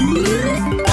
Música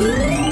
Ooh.